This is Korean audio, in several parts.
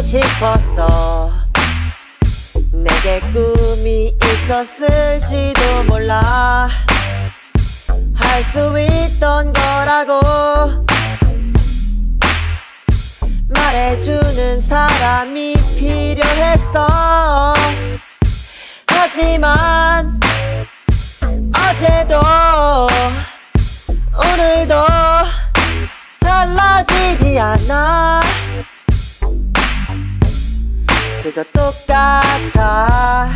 싶었어. 내게 꿈이 있었을지도 몰라. 할 수 있던 거라고 말해주는 사람이 필요했어. 하지만 어제도 오늘도 달라지지 않아 그저 똑같아.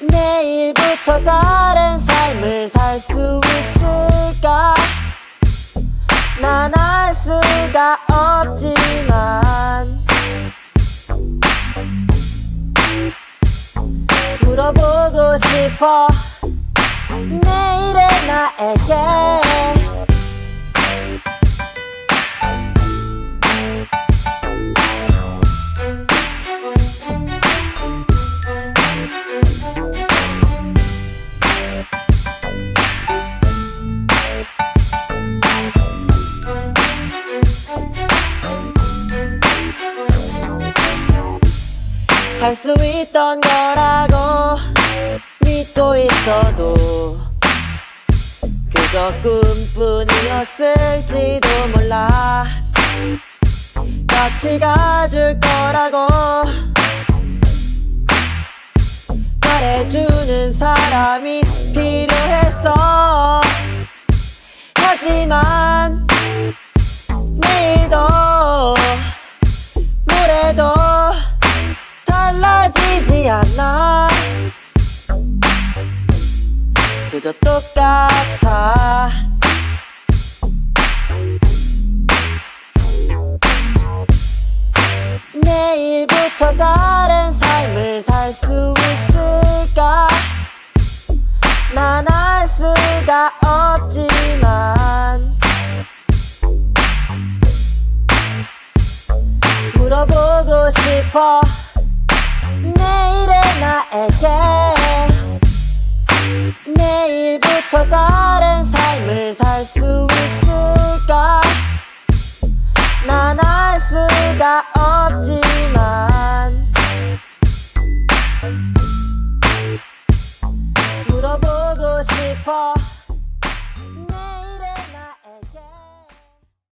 내일부터 다른 삶을 살 수 있을까? 난 알 수가 없지만 물어보고 싶어. 내일의 나에게 할 수 있던 거라고 믿고 있어도 그저 꿈뿐이었을지도 몰라. 같이 가줄 거라고 말해주는 사람이 필요했어. 하지만 그저 똑같아. 내일부터 다른 삶을 살 수 있을까? 난 알 수가 없지만. 물어보고 싶어. 내일의 나에게 내일부터 다른 삶을 살 수 있을까? 난 알 수가 없지만 물어보고 싶어